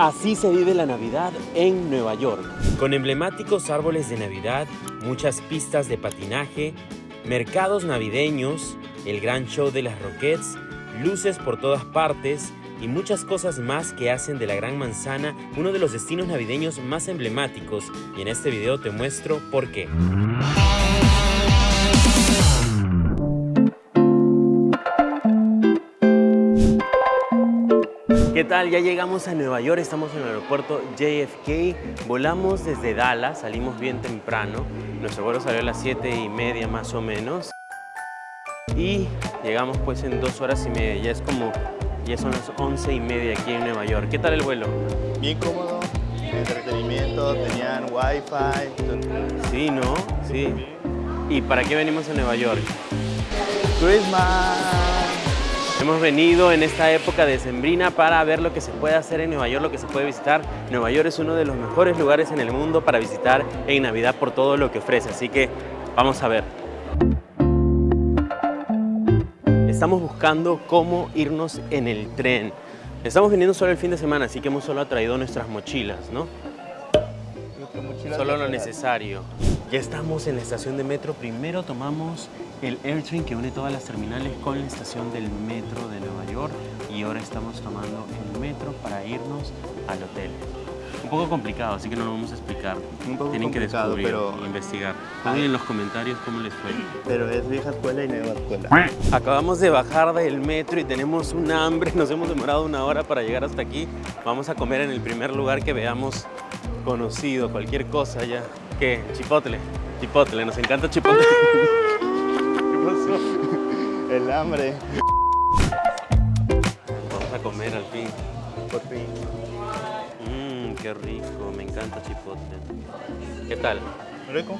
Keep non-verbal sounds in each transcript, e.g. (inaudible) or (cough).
Así se vive la Navidad en Nueva York. Con emblemáticos árboles de Navidad, muchas pistas de patinaje, mercados navideños, el gran show de las Roquettes, luces por todas partes y muchas cosas más que hacen de la Gran Manzana uno de los destinos navideños más emblemáticos y en este video te muestro por qué. ¿Qué tal? Ya llegamos a Nueva York, estamos en el aeropuerto JFK, volamos desde Dallas, salimos bien temprano, nuestro vuelo salió a las 7 y media más o menos y llegamos pues en dos horas y media, ya es como, ya son las 11 y media aquí en Nueva York. ¿Qué tal el vuelo? Bien cómodo, entretenimiento, tenían wifi. Sí, ¿no? Sí. ¿Y para qué venimos a Nueva York? Christmas. Hemos venido en esta época de sembrina para ver lo que se puede hacer en Nueva York, lo que se puede visitar. Nueva York es uno de los mejores lugares en el mundo para visitar en Navidad por todo lo que ofrece, así que vamos a ver. Estamos buscando cómo irnos en el tren. Estamos viniendo solo el fin de semana, así que hemos solo traído nuestras mochilas, ¿no? Solo lo necesario. Ya estamos en la estación de metro. Primero tomamos el AirTrain que une todas las terminales con la estación del metro de Nueva York y ahora estamos tomando el metro para irnos al hotel. Un poco complicado, así que no lo vamos a explicar. Un poco Tienen que descubrir pero- e investigar. Pongan en los comentarios cómo les fue. Pero es vieja escuela y nueva escuela. Acabamos de bajar del metro y tenemos un hambre, (laughs) nos hemos demorado una hora para llegar hasta aquí. Vamos a comer en el primer lugar que veamos conocido, cualquier cosa ya. ¿Qué? Chipotle. Chipotle, nos encanta chipotle. (laughs) (laughs) (laughs) El hambre. Vamos a comer al fin. Por fin. Mmm, qué rico, me encanta chipotle. ¿Qué tal? ¿Rico?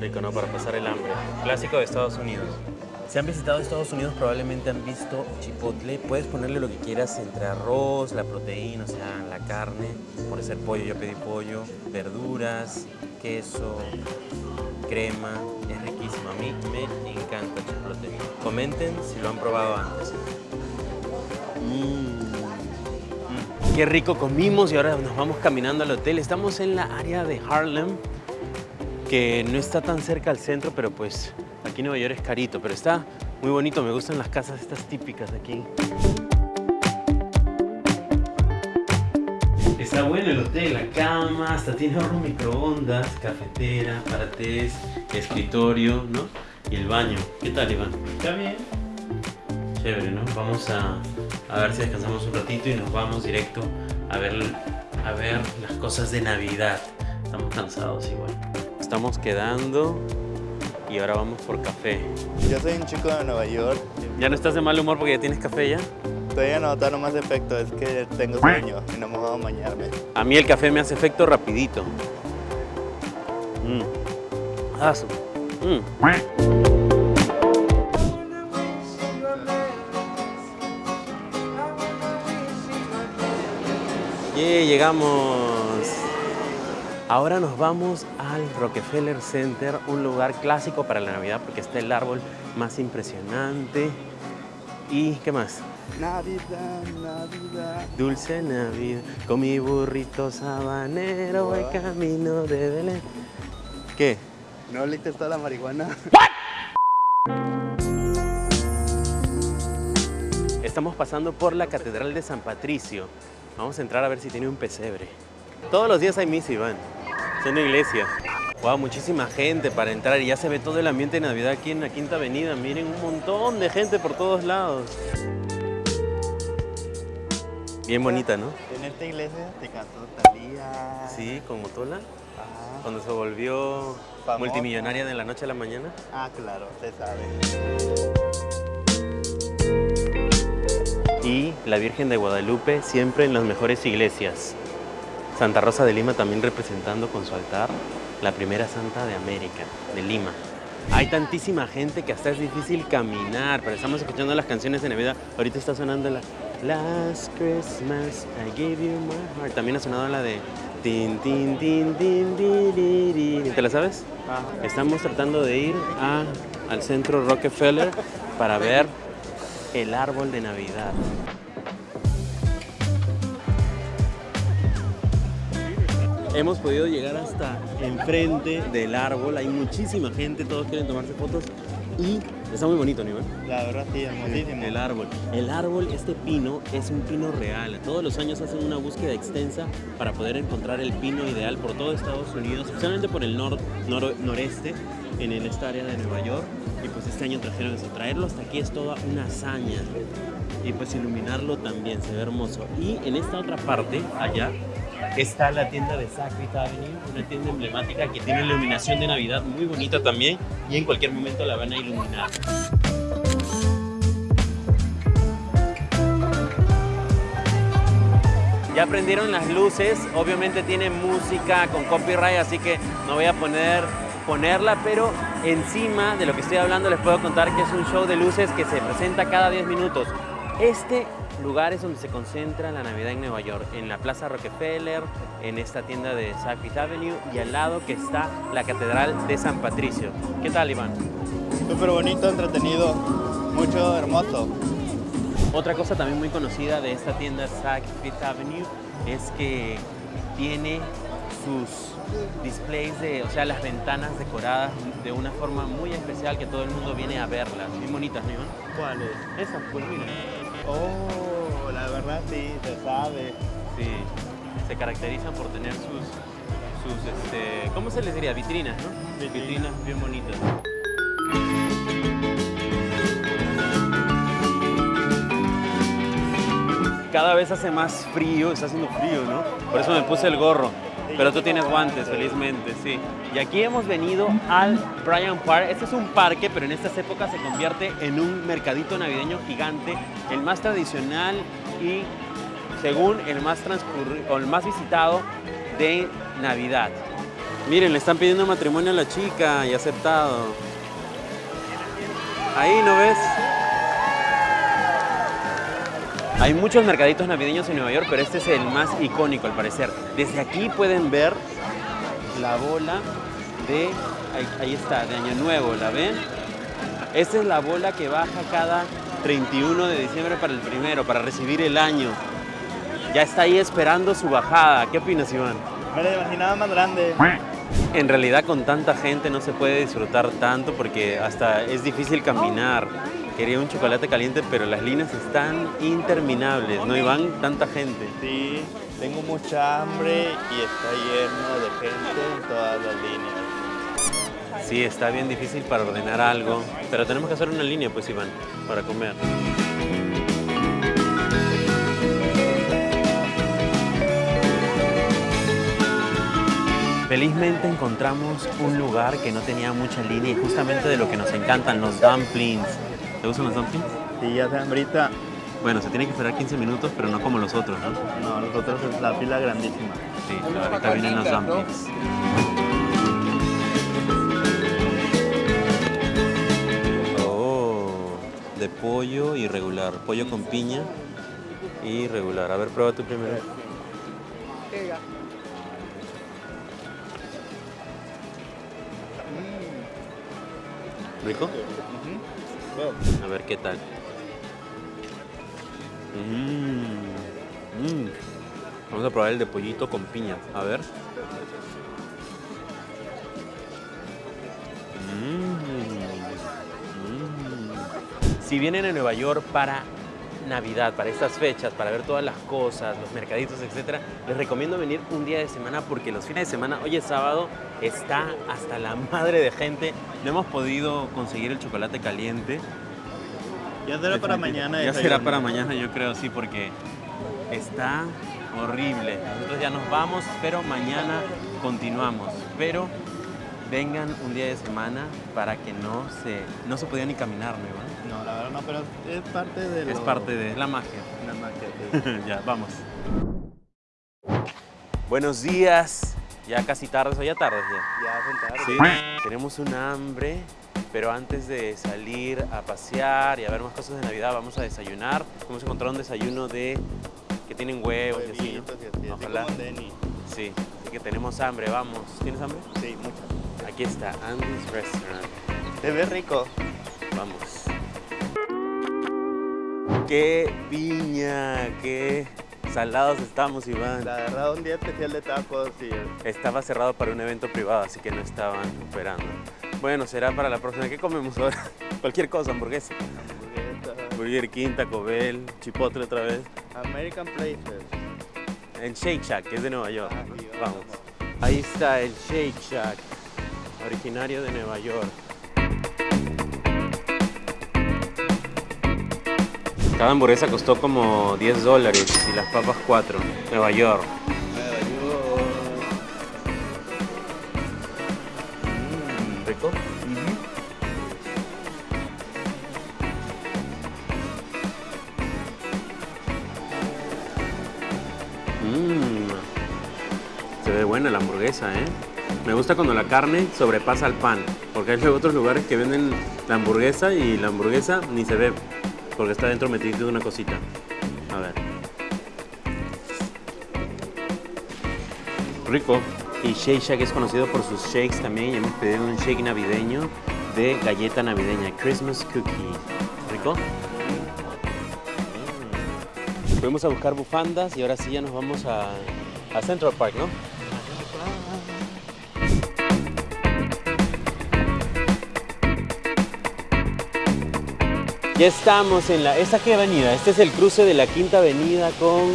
Rico, ¿no? Para pasar el hambre. Clásico de Estados Unidos. Si han visitado Estados Unidos probablemente han visto chipotle. Puedes ponerle lo que quieras entre arroz, la proteína, o sea, la carne. Puede ser pollo, yo pedí pollo, verduras, queso, crema. Es riquísimo. A mí me encanta el. Comenten si lo han probado antes. Mm. Qué rico comimos y ahora nos vamos caminando al hotel. Estamos en la área de Harlem que no está tan cerca al centro, pero pues aquí en Nueva York es carito, pero está muy bonito, me gustan las casas estas típicas aquí. Está bueno el hotel, la cama, hasta tiene horno microondas, cafetera, para tés, escritorio, ¿no? Y el baño. ¿Qué tal, Iván? Está bien. Chévere, ¿no? Vamos a, a ver si descansamos un ratito y nos vamos directo a ver, a ver las cosas de Navidad. Estamos cansados igual. Estamos quedando y ahora vamos por café. Yo soy un chico de Nueva York. ¿Ya no estás de mal humor porque ya tienes café ya? Todavía no notaron más efecto, es que tengo sueño y no me voy a bañarme. A mí el café me hace efecto rapidito. Su- Mm. Yeah, llegamos. Ahora nos vamos al Rockefeller Center, un lugar clásico para la Navidad porque está el árbol más impresionante. ¿Y qué más? Navidad, Navidad. Dulce Navidad, con mi burrito sabanero voy camino de Belén. ¿Qué? ¿No oliste toda la marihuana? Estamos pasando por la Catedral de San Patricio. Vamos a entrar a ver si tiene un pesebre. Todos los días hay misa, Iván. Es una iglesia. Wow, muchísima gente para entrar y ya se ve todo el ambiente de Navidad aquí en la Quinta Avenida. Miren, un montón de gente por todos lados. Bien bonita, ¿no? En esta iglesia te cantó Talía. Sí, con Motola. Ajá. Cuando se volvió Famosa. multimillonaria de la noche a la mañana. Ah, claro, usted sabe. Y la Virgen de Guadalupe siempre en las mejores iglesias. Santa Rosa de Lima también representando con su altar la primera santa de América, de Lima. Hay tantísima gente que hasta es difícil caminar, pero estamos escuchando las canciones de Navidad. Ahorita está sonando la Last Christmas I gave you my heart. También ha sonado la de Tin, tin, tin, tin, di, di, di. ¿Te la sabes? Ah. Estamos tratando de ir a- al centro Rockefeller para ver el árbol de Navidad. hemos podido llegar hasta enfrente del árbol. Hay muchísima gente, todos quieren tomarse fotos y está muy bonito, ¿no? Iván? La verdad sí, hermosísimo. El árbol. El árbol, este pino, es un pino real. Todos los años hacen una búsqueda extensa para poder encontrar el pino ideal por todo Estados Unidos, especialmente por el nor- nor- noreste, en esta área de Nueva York. Y pues este año trajeron eso. Traerlo hasta aquí es toda una hazaña. Y pues iluminarlo también, se ve hermoso. Y en esta otra parte, allá, está la tienda de Sacred Avenue, una tienda emblemática que tiene iluminación de Navidad muy bonita también y en cualquier momento la van a iluminar. Ya prendieron las luces, obviamente tiene música con copyright, así que no voy a poner, ponerla, pero encima de lo que estoy hablando les puedo contar que es un show de luces que se presenta cada 10 minutos. Este lugar es donde se concentra la Navidad en Nueva York, en la Plaza Rockefeller, en esta tienda de Saks Avenue y al lado que está la Catedral de San Patricio. ¿Qué tal, Iván? Súper bonito, entretenido, mucho hermoso. Otra cosa también muy conocida de esta tienda Saks Fifth Avenue es que tiene sus displays de, o sea, las ventanas decoradas de una forma muy especial que todo el mundo viene a verlas. Muy bonitas, ¿no, Iván? ¿Cuál es? Esas, pues mira. Oh, la verdad sí, se sabe. Sí, se caracterizan por tener sus, sus este, ¿cómo se les diría? Vitrinas, ¿no? Vitrinas. Vitrinas bien bonitas. Cada vez hace más frío, está haciendo frío, ¿no? Por eso me puse el gorro. Pero tú tienes guantes, felizmente, sí. Y aquí hemos venido al Bryant Park. Este es un parque, pero en estas épocas se convierte en un mercadito navideño gigante, el más tradicional y, según el más o el más visitado de Navidad. Miren, le están pidiendo matrimonio a la chica y aceptado. Ahí, ¿no ves? Hay muchos mercaditos navideños en Nueva York, pero este es el más icónico al parecer. Desde aquí pueden ver la bola de, ahí, ahí está, de Año Nuevo, ¿la ven? Esta es la bola que baja cada 31 de diciembre para el primero, para recibir el año. Ya está ahí esperando su bajada. ¿Qué opinas, Iván? Me la imaginaba más grande. En realidad con tanta gente no se puede disfrutar tanto porque hasta es difícil caminar. Quería un chocolate caliente, pero las líneas están interminables, no Iván, tanta gente. Sí, tengo mucha hambre y está lleno de gente en todas las líneas. Sí, está bien difícil para ordenar algo, pero tenemos que hacer una línea, pues Iván, para comer. Felizmente encontramos un lugar que no tenía mucha línea y justamente de lo que nos encantan, los dumplings. ¿Te gustan los dumplings? Sí, ya se hambrita. Bueno, se tiene que esperar 15 minutos, pero no como los otros, ¿no? No, nosotros es la fila grandísima. Sí, ahorita vienen los dumplings. Oh, de pollo y regular. Pollo con piña y regular. A ver, prueba tú primero. ¿Rico? A ver qué tal. Mmm. Vamos a probar el de pollito con piña. A ver. Mm. Mm. Si vienen a Nueva York para Navidad, para estas fechas, para ver todas las cosas, los mercaditos, etcétera, les recomiendo venir un día de semana porque los fines de semana, hoy es sábado, está hasta la madre de gente. No hemos podido conseguir el chocolate caliente. Ya será para mañana. Ya será para mañana, yo creo, sí, porque está horrible. Nosotros ya nos vamos, pero mañana continuamos. Pero vengan un día de semana para que no se, no se podía ni caminar, ¿no, Iván? No, pero es parte de Es lo- parte de la magia. la magia. (laughs) ya, vamos. Buenos días. Ya casi tarde, o ya tarde ya. Ya son tarde. Sí, tenemos un hambre, pero antes de salir a pasear y a ver más cosas de Navidad, vamos a desayunar. Hemos encontrado un desayuno de que tienen huevos y así, ¿no? Y así, Ojalá. como Denny. Sí, así que tenemos hambre, vamos. ¿Tienes hambre? Sí, mucho. Aquí está, Andy's Restaurant. Se ve rico. Vamos. ¡Qué piña! ¡Qué Salados estamos, Iván. La verdad, un día especial de tacos y Estaba cerrado para un evento privado, así que no estaban operando. Bueno, será para la próxima. ¿Qué comemos ahora? (laughs) Cualquier cosa, hamburguesa. hamburguesas. Burger King, Taco Bell, Chipotle otra vez. American Places. En Shake Shack, que es de Nueva York. Ah, Vamos. Ahí está el Shake Shack, originario de Nueva York. Cada hamburguesa costó como 10 dólares y las papas 4. Nueva York. Nueva York. Mm, ¿Rico? Mmm. Se ve buena la hamburguesa, ¿eh? Me gusta cuando la carne sobrepasa al pan, porque hay otros lugares que venden la hamburguesa y la hamburguesa ni se ve, porque está dentro metido de una cosita. A ver. Rico. Y Shake Shack es conocido por sus shakes también. Y hemos pedido un shake navideño de galleta navideña, Christmas Cookie. ¿Rico? Fuimos a buscar bufandas y ahora sí ya nos vamos a, a Central Park, ¿no? Ya estamos en la... ¿Esta qué avenida? Este es el cruce de la Quinta Avenida con...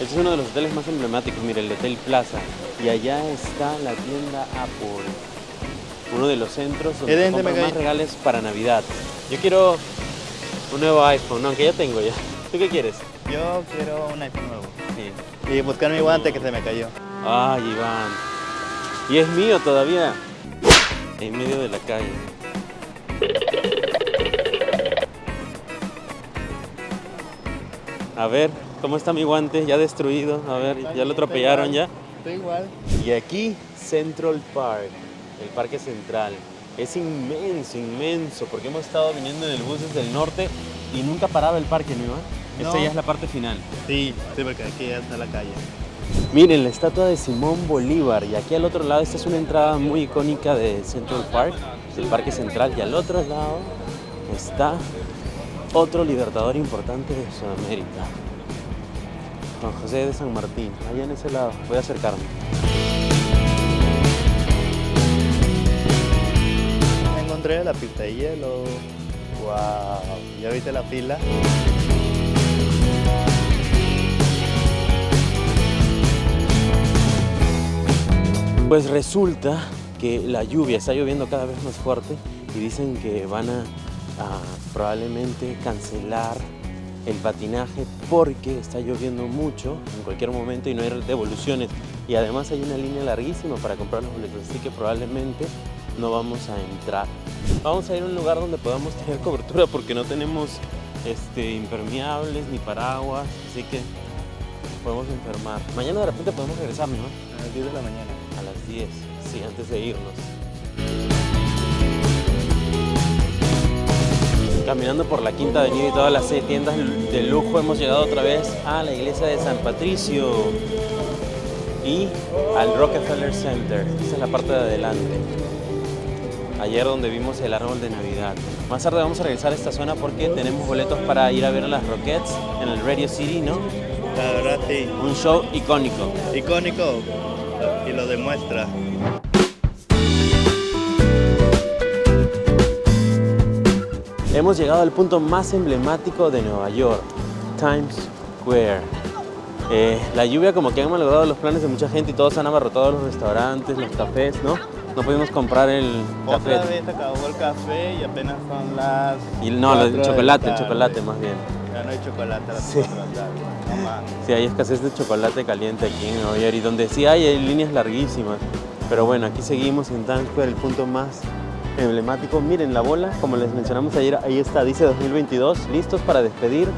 Este es uno de los hoteles más emblemáticos, mira, el Hotel Plaza. Y allá está la tienda Apple. Uno de los centros donde ¿Qué se compran más regales para Navidad. Yo quiero un nuevo iPhone, no, aunque ya tengo ya. ¿Tú qué quieres? Yo quiero un iPhone nuevo. Sí. Y buscar mi guante que se me cayó. Ay, Iván. Y es mío todavía. En medio de la calle. A ver, ¿cómo está mi guante? Ya destruido. A ver, ya lo atropellaron ya. Está igual. Y aquí, Central Park, el parque central. Es inmenso, inmenso, porque hemos estado viniendo en el bus desde el norte y nunca paraba el parque, ¿no, Iván? Esta No. ya es la parte final. Sí, sí, porque aquí ya está la calle. Miren, la estatua de Simón Bolívar. Y aquí al otro lado, esta es una entrada muy icónica de Central Park, del Parque Central. Y al otro lado está otro libertador importante de Sudamérica. Juan José de San Martín. Allá en ese lado. Voy a acercarme. Encontré la pista de hielo. Wow. ¿Ya viste la fila? Pues resulta que la lluvia está lloviendo cada vez más fuerte y dicen que van a, a probablemente cancelar el patinaje porque está lloviendo mucho en cualquier momento y no hay devoluciones. Y además hay una línea larguísima para comprar los boletos, así que probablemente no vamos a entrar. Vamos a ir a un lugar donde podamos tener (laughs) cobertura porque no tenemos este, impermeables ni paraguas, así que podemos enfermar. Mañana de repente podemos regresar, ¿no? A las 10 de la mañana. A las 10, sí, antes de irnos. Caminando por la Quinta Avenida y todas las seis tiendas de lujo, hemos llegado otra vez a la iglesia de San Patricio y al Rockefeller Center. Esa es la parte de adelante. Ayer donde vimos el árbol de Navidad. Más tarde vamos a regresar a esta zona porque tenemos boletos para ir a ver a las Rockettes en el Radio City, ¿no? La verdad, sí. Un show icónico. Icónico. Y lo demuestra. Hemos llegado al punto más emblemático de Nueva York, Times Square. Eh, la lluvia como que ha malogrado los planes de mucha gente y todos han abarrotado los restaurantes, los cafés, ¿no? No pudimos comprar el café. Otra vez acabó el café y apenas son las. Y no, el chocolate, el chocolate más bien. Ya no hay chocolate a las Sí. 4 de la tarde. No más. Sí, hay escasez de chocolate caliente aquí en Nueva York y donde sí hay, hay líneas larguísimas. Pero bueno, aquí seguimos en Times Square, el punto más emblemático. Miren la bola, como les mencionamos ayer, ahí está, dice 2022, listos para despedir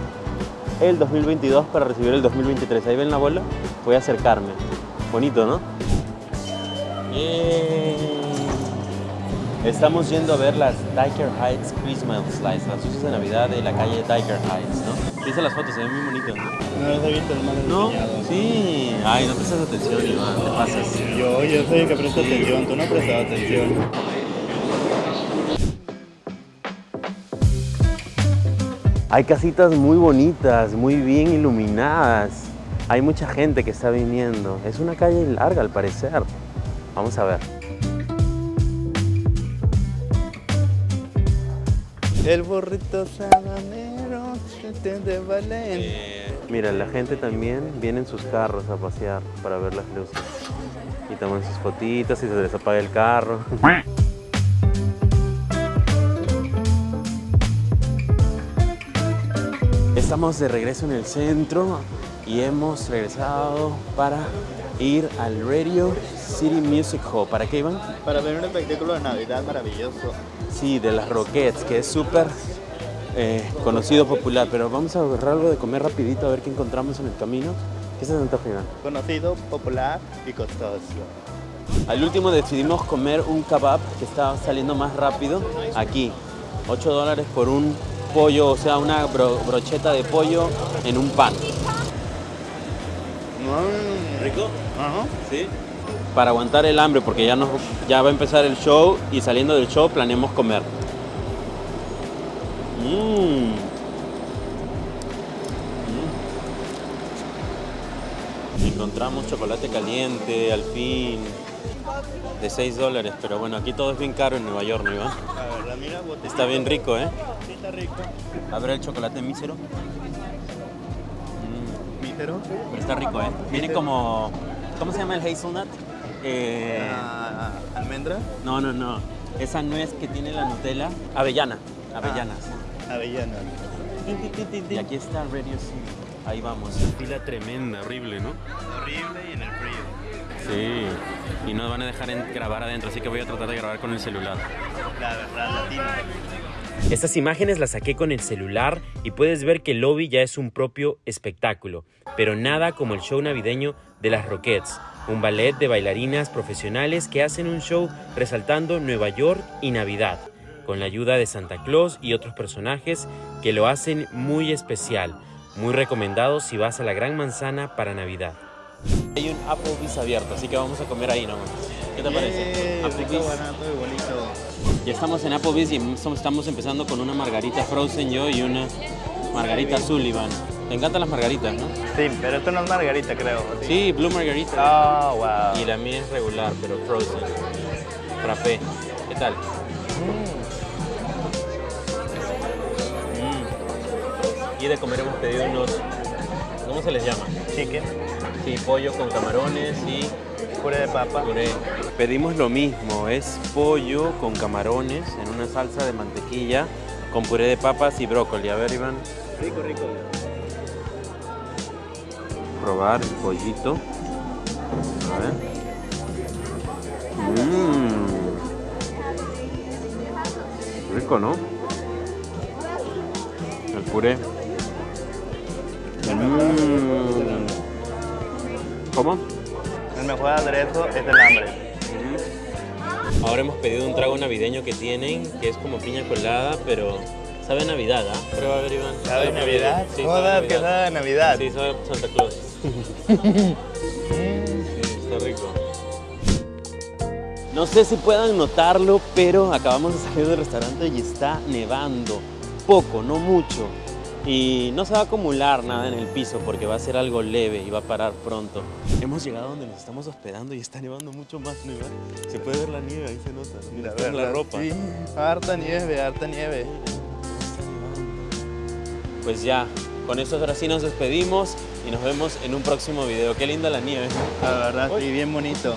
el 2022 para recibir el 2023. Ahí ven la bola, voy a acercarme. Bonito, ¿no? Estamos yendo a ver las Diker Heights Christmas Lights, las luces de Navidad de la calle Diker Heights, ¿no? Dice las fotos, se ven muy bonitas, ¿no? No los he visto, hermano. No, sí. Ay, no prestas atención, Iván, te pasas. Yo, yo soy el que presta atención, tú no has prestado atención. Hay casitas muy bonitas, muy bien iluminadas. Hay mucha gente que está viniendo. Es una calle larga al parecer. Vamos a ver. El burrito sabanero de Valen. Eh, mira, la gente también viene en sus carros a pasear para ver las luces. Y toman sus fotitos y se les apaga el carro. (laughs) Estamos de regreso en el centro y hemos regresado para ir al Radio City Music Hall. ¿Para qué iban? Para ver un espectáculo de Navidad maravilloso. Sí, de las Rockets, que es súper eh, conocido, popular. Pero vamos a agarrar algo de comer rapidito a ver qué encontramos en el camino. ¿Qué es Santa Fe? Conocido, popular y costoso. Al último decidimos comer un kebab que estaba saliendo más rápido aquí. 8 dólares por un pollo, o sea, una brocheta de pollo en un pan. ¿Rico? Ajá. Sí. Para aguantar el hambre, porque ya, nos, ya va a empezar el show y saliendo del show planeamos comer. Mmm. Encontramos chocolate caliente, al fin, de 6 dólares, pero bueno, aquí todo es bien caro en Nueva York, ¿no, Iván? La verdad, mira, botella. Está bien rico, ¿eh? Sí, está rico. A ver el chocolate mísero. ¿Mísero? Pero está rico, ¿eh? Viene como... ¿Cómo se llama el hazelnut? Eh, Ah, ¿Almendra? no, no, no. Esa nuez que tiene la Nutella. Avellana. Avellanas. Avellana. Y aquí está Radio City. Ahí vamos. Fila tremenda, horrible, ¿no? Horrible y en el frío. Sí. Y nos van a dejar en- grabar adentro, así que voy a tratar de grabar con el celular. La verdad, latina. Estas imágenes las saqué con el celular y puedes ver que el lobby ya es un propio espectáculo, pero nada como el show navideño de las Rockets, un ballet de bailarinas profesionales que hacen un show resaltando Nueva York y Navidad, con la ayuda de Santa Claus y otros personajes que lo hacen muy especial, muy recomendado si vas a la Gran Manzana para Navidad. Hay un Applebee's abierto, así que vamos a comer ahí nomás. ¿Qué te parece? Yeah, rico, Applebee's. bonito. Ya estamos en Applebee's y estamos estamos empezando con una margarita frozen yo y una margarita Sullivan. Te encantan las margaritas, ¿no? Sí, pero esto no es margarita, creo. Sí, blue margarita. Oh, wow. Y la mía es regular, pero frozen. Frappé. ¿Qué tal? Mm. Y de comer hemos pedido unos... ¿Cómo se les llama? Chicken, Sí, pollo con camarones y puré de papa. Puré. Pedimos lo mismo, es pollo con camarones en una salsa de mantequilla con puré de papas y brócoli. A ver, Iván, Rico, rico. probar el pollito. A ver. Mmm. Rico, ¿no? El puré. Mmm. ¿Cómo? El mejor aderezo es el hambre. Ahora hemos pedido un trago navideño que tienen, que es como piña colada, pero sabe a Navidad, ¿ah? Prueba a ver, Iván. ¿Sabe Navidad? Sí, Joder, sabe que a Navidad. sabe Navidad. Sí, sabe a Santa Claus. (laughs) sí, está rico. No sé si puedan notarlo, pero acabamos de salir del restaurante y está nevando. Poco, no mucho. Y no se va a acumular nada en el piso porque va a ser algo leve y va a parar pronto. Hemos llegado donde nos estamos hospedando y está nevando mucho más, ¿no? Se puede ver la nieve, ahí se nota. Mira, está en la ropa. Sí, harta nieve, harta nieve. Pues ya, con eso ahora sí nos despedimos y nos vemos en un próximo video. Qué linda la nieve. La verdad, Uy. sí, bien bonito.